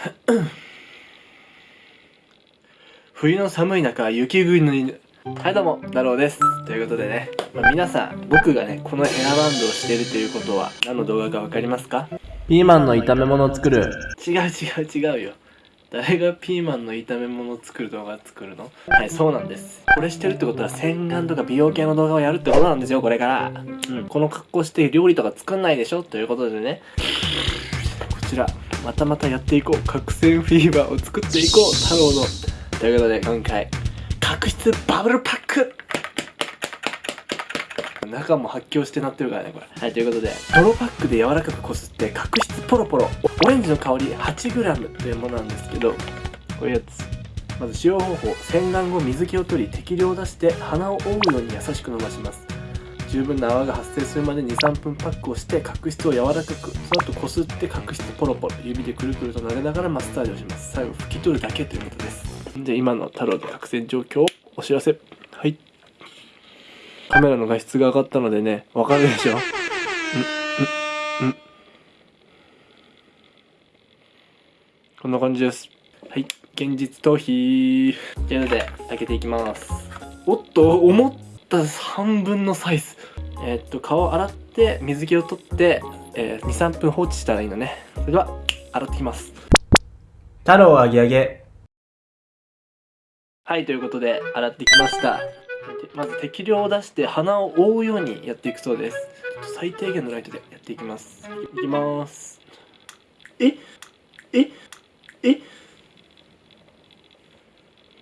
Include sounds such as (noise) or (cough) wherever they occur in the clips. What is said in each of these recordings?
(coughs) 冬の寒い中雪国の犬はいどうも太郎です。ということでね、まあ、皆さん僕がねこのヘアバンドをしているということは何の動画か分かりますか？ピーマンの炒め物を作る。違う違う違うよ。誰がピーマンの炒め物を作る動画作るの？はいそうなんです。これしてるってことは洗顔とか美容系の動画をやるってことなんですよこれから。うん。この格好して料理とか作んないでしょ？ということでね。こちらまたまたやっていこう。角栓フィーバーを作っていこう。太郎の。ということで今回角質バブルパック。中も発狂してなってるからねこれ。はいということで。泥パックで柔らかくこすって角質ポロポロ。オレンジの香り 8g というものなんですけどこういうやつ。まず使用方法。洗顔後水気を取り適量出して鼻を覆うように優しく伸ばします十分な泡が発生するまで23分パックをして角質を柔らかくその後こすって角質ポロポロ指でくるくると撫でながらマッサージをします。最後拭き取るだけということです。で今の太郎の角栓状況をお知らせ。はい。カメラの画質が上がったのでねわかるでしょ？うんうんうん。こんな感じです。はい。現実逃避。というので開けていきます。おっと思っ。た半分のサイズ。えー、っと顔洗って水気を取って、えー、23分放置したらいいのね。それでは洗ってきます。太郎あげあげはいということで洗ってきました。まず適量を出して鼻を覆うようにやっていくそうです。最低限のライトでやっていきます。いきます。えええ。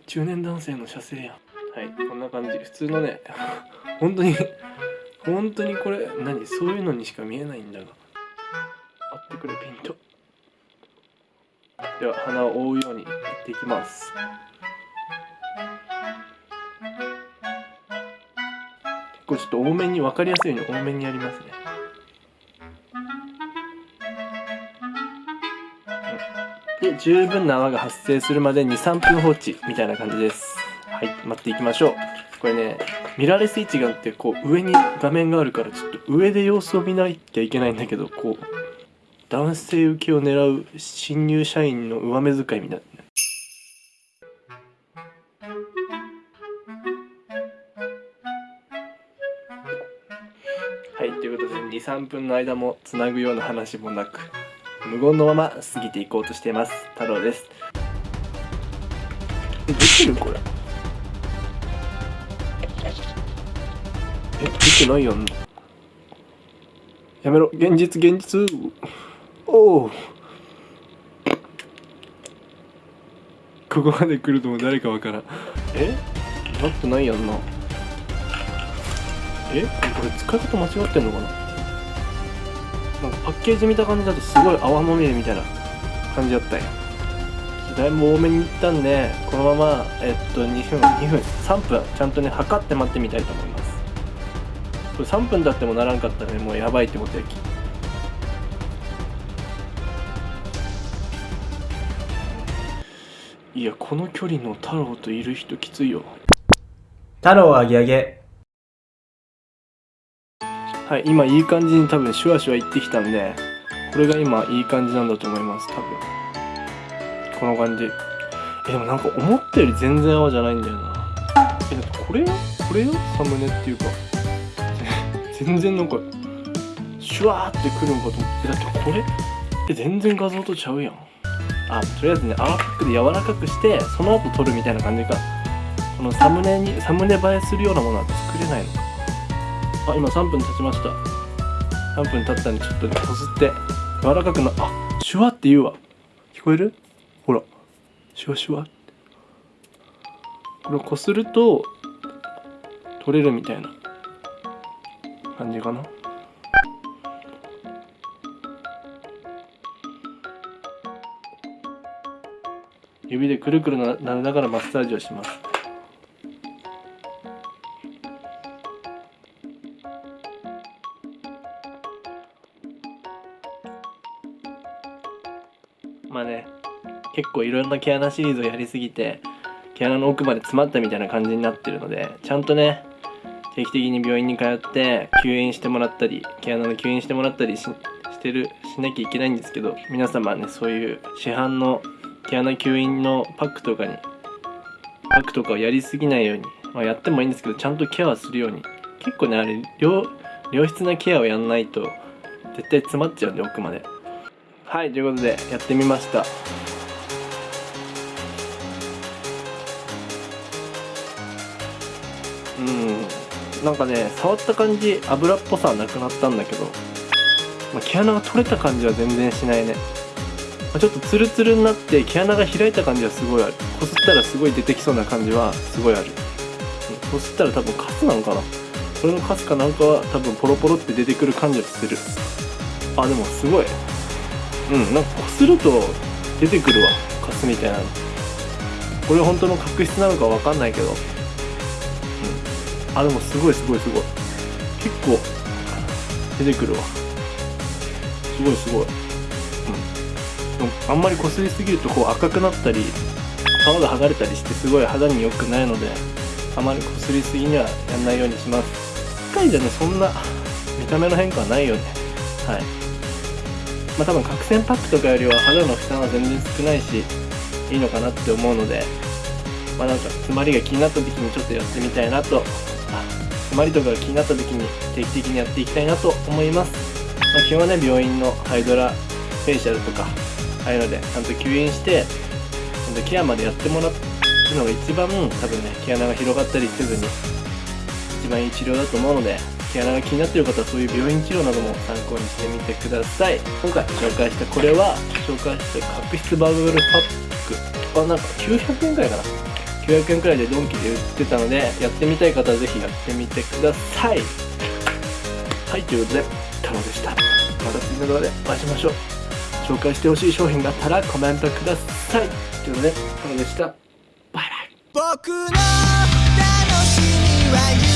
中年男性の射精やんはいこんな感じ。普通のね (laughs) 本当に本当にこれ何そういうのにしか見えないんだが。あってくれピント。では鼻を覆うようにやっていきます。これちょっと多めに分かりやすいように多めにやりますね。で十分な泡が発生するまで23分放置みたいな感じです。はい待っていきましょう。これねミラーレス一眼ってこう上に画面があるからちょっと上で様子を見なきゃいけないんだけどこう男性受けを狙う新入社員の上目遣いみたいな。はいということで23分の間もつなぐような話もなく無言のまま過ぎていこうとしています。太郎です。できるこれ。えできてないやん。やめろ。現実現実。おおここまで来るとも誰かわからん。え？なってないやんな。え？これ使い方間違ってんのかな？なんかパッケージ見た感じだとすごい泡まみれみたいな感じだったんや。だいぶ多めにいったんでこのままえっと2分2分3分ちゃんとね測って待ってみたいと思います。これ3分経ってもならんかったらね。もうやばいってことやき。いやこの距離の太郎といる人きついよ。太郎あげあげはい今いい感じに多分シュワシュワいってきたんでこれが今いい感じなんだと思います多分。この感じ。えでもなんか思ったより全然泡じゃないんだよな。えだってこれよ？これよ？サムネっていうか全然なんかシュワーってくるんかと思ってだってこれ？え全然画像とちゃうやん。あとりあえずね泡パックで柔らかくしてその後撮るみたいな感じか。このサムネにサムネ映えするようなものは作れないのか。あ今3分経ちました。3分経ったんでちょっとねこすって。柔らかくなあシュワって言うわ。聞こえる？ほら。シュワシュワこれをこすると取れるみたいな感じかな？指でくるくるななりながらマッサージをします。まあね結構いろんな毛穴シリーズをやりすぎて毛穴の奥まで詰まったみたいな感じになってるのでちゃんとね定期的に病院に通って吸引してもらったり毛穴の吸引してもらったりししてるしなきゃいけないんですけど皆様ねそういう市販の毛穴吸引のパックとかにパックとかをやりすぎないように、まあ、やってもいいんですけどちゃんとケアするように。結構ねあれ良良質なケアをやんないと絶対詰まっちゃうんで奥まで。はいということでやってみました。うん。なんかね触った感じ油っぽさはなくなったんだけど、まあ、毛穴が取れた感じは全然しないね、まあ、ちょっとツルツルになって毛穴が開いた感じはすごいある。こすったらすごい出てきそうな感じはすごいある、こすったら多分カスなのかな。これのカスかなんかは多分ポロポロって出てくる感じはする。あでもすごい。うんなんかこすると出てくるわ。カスみたいなの。これ本当の角質なのかわかんないけど。あでもすごいすごいすごい。結構出てくるわ。すごいすごい。うん。でもあんまりこすりすぎるとこう赤くなったり皮が剥がれたりしてすごい肌に良くないのであまりこすりすぎにはやんないようにします。1回じゃねそんな見た目の変化はないよね。はい。まあ多分角栓パックとかよりは肌の負担は全然少ないしいいのかなって思うのでまあなんか詰まりが気になった時にちょっとやってみたいなと詰まりとかが気になった時に定期的にやっていきたいなと思います、まあ、基本はね病院のハイドラフェイシャルとかああいうのでちゃんと吸引してちゃんとケアまでやってもらうのが一番多分ね毛穴が広がったりせずに一番いい治療だと思うので毛穴が気になってる方はそういう病院治療なども参考にしてみてください。今回紹介したこれは紹介した角質バブルパック。あなんか900円くらいかな。900円くらいでドンキで売ってたのでやってみたい方はぜひやってみてください。はいということで太郎でした。また次の動画でお会いしましょう。紹介してほしい商品があったらコメントください。ということで太郎でした。バイバイ。僕の楽しみは